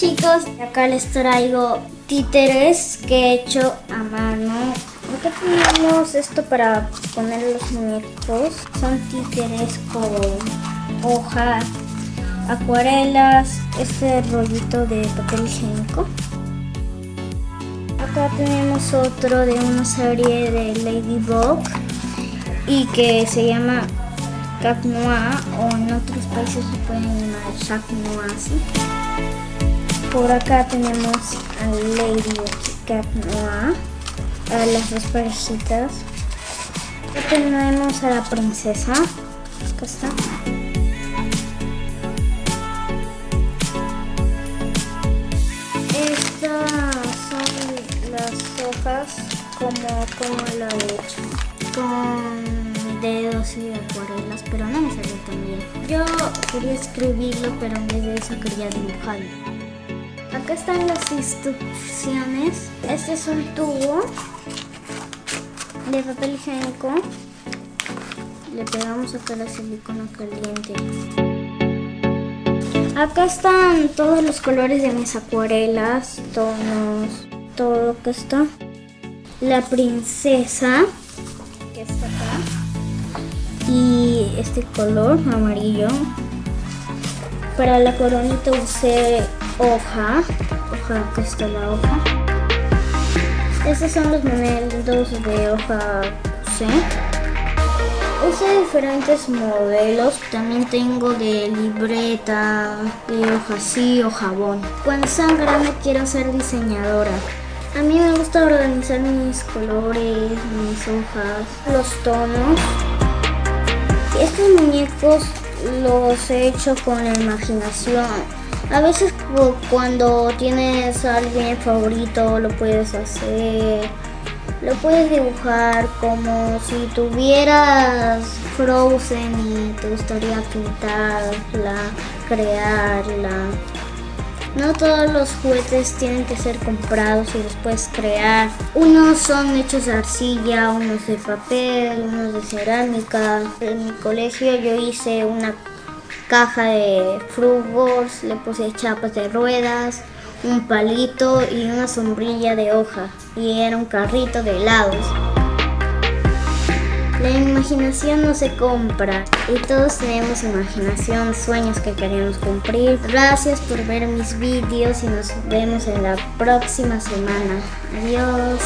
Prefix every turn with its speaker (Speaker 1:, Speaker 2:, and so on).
Speaker 1: chicos, acá les traigo títeres que he hecho a mano. Acá tenemos esto para poner los muñecos. Son títeres con hoja, acuarelas, este rollito de papel higiénico. Acá tenemos otro de una serie de Ladybug y que se llama Cat Noir o en otros países se pueden llamar Jacques Noir. Por acá tenemos a Lady Cat Noir, a las dos parejitas. Acá tenemos a la princesa. Acá está. Estas son las hojas como, como lo he hecho. Con dedos y acuarelas, pero no me salió tan bien. Yo quería escribirlo, pero en vez de eso quería dibujarlo. Acá están las instrucciones. Este es un tubo de papel higiénico. Le pegamos acá la silicona caliente. Acá están todos los colores de mis acuarelas, tonos, todo que está. La princesa, que está acá. Y este color amarillo. Para la coronita usé hoja. Hoja, acá está la hoja. Estos son los modelos de hoja usé. Usé diferentes modelos, también tengo de libreta, de hoja así o jabón. Cuando sean grande quiero ser diseñadora. A mí me gusta organizar mis colores, mis hojas, los tonos. Estos muñecos los he hecho con la imaginación. A veces cuando tienes a alguien favorito lo puedes hacer. Lo puedes dibujar como si tuvieras Frozen y te gustaría pintarla, crearla. No todos los juguetes tienen que ser comprados y los puedes crear. Unos son hechos de arcilla, unos de papel, unos de cerámica. En mi colegio yo hice una caja de frugos, le puse chapas de ruedas, un palito y una sombrilla de hoja y era un carrito de helados. La imaginación no se compra y todos tenemos imaginación, sueños que queremos cumplir. Gracias por ver mis vídeos y nos vemos en la próxima semana. Adiós.